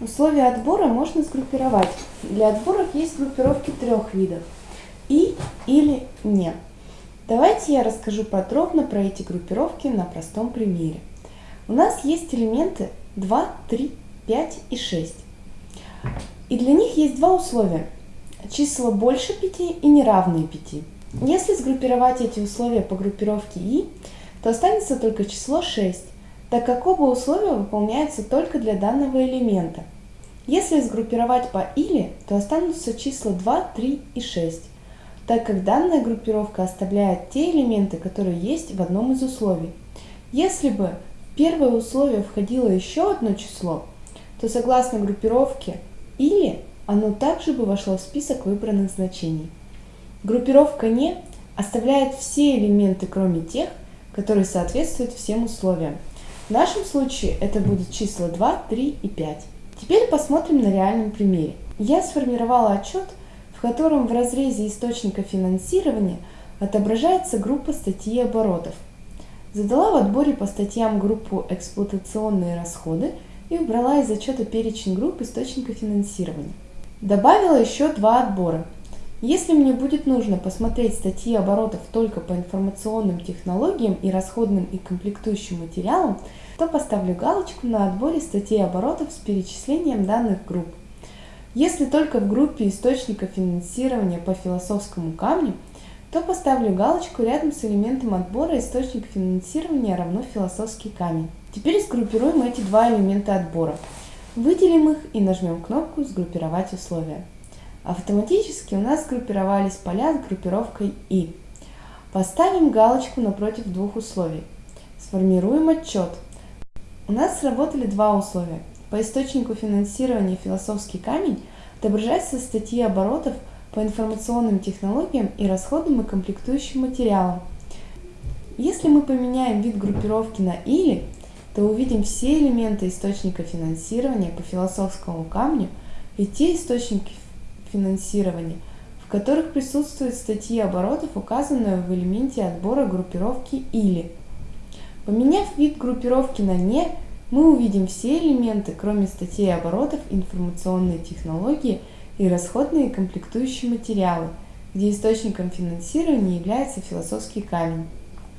Условия отбора можно сгруппировать. Для отборов есть группировки трех видов. И или не. Давайте я расскажу подробно про эти группировки на простом примере. У нас есть элементы 2, 3, 5 и 6. И для них есть два условия. Числа больше 5 и неравные 5. Если сгруппировать эти условия по группировке и, то останется только число 6 так как оба условия выполняются только для данного элемента. Если сгруппировать по или, то останутся числа 2, 3 и 6, так как данная группировка оставляет те элементы, которые есть в одном из условий. Если бы в первое условие входило еще одно число, то согласно группировке или оно также бы вошло в список выбранных значений. Группировка «не» оставляет все элементы, кроме тех, которые соответствуют всем условиям. В нашем случае это будут числа 2, 3 и 5. Теперь посмотрим на реальном примере. Я сформировала отчет, в котором в разрезе источника финансирования отображается группа статьи оборотов. Задала в отборе по статьям группу «Эксплуатационные расходы» и убрала из отчета перечень групп источника финансирования. Добавила еще два отбора. Если мне будет нужно посмотреть статьи оборотов только по информационным технологиям и расходным и комплектующим материалам, то поставлю галочку на отборе статей оборотов с перечислением данных групп. Если только в группе источника финансирования по философскому камню, то поставлю галочку рядом с элементом отбора источник финансирования равно философский камень. Теперь сгруппируем эти два элемента отбора. Выделим их и нажмем кнопку «Сгруппировать условия». Автоматически у нас группировались поля с группировкой «И». Поставим галочку напротив двух условий. Сформируем отчет. У нас сработали два условия. По источнику финансирования «Философский камень» отображаются статьи оборотов по информационным технологиям и расходам и комплектующим материалам. Если мы поменяем вид группировки на «или», то увидим все элементы источника финансирования по философскому камню и те источники финансирования, в которых присутствуют статьи оборотов, указанные в элементе отбора группировки «или». Поменяв вид группировки на «не», мы увидим все элементы, кроме статей оборотов, информационные технологии и расходные комплектующие материалы, где источником финансирования является философский камень.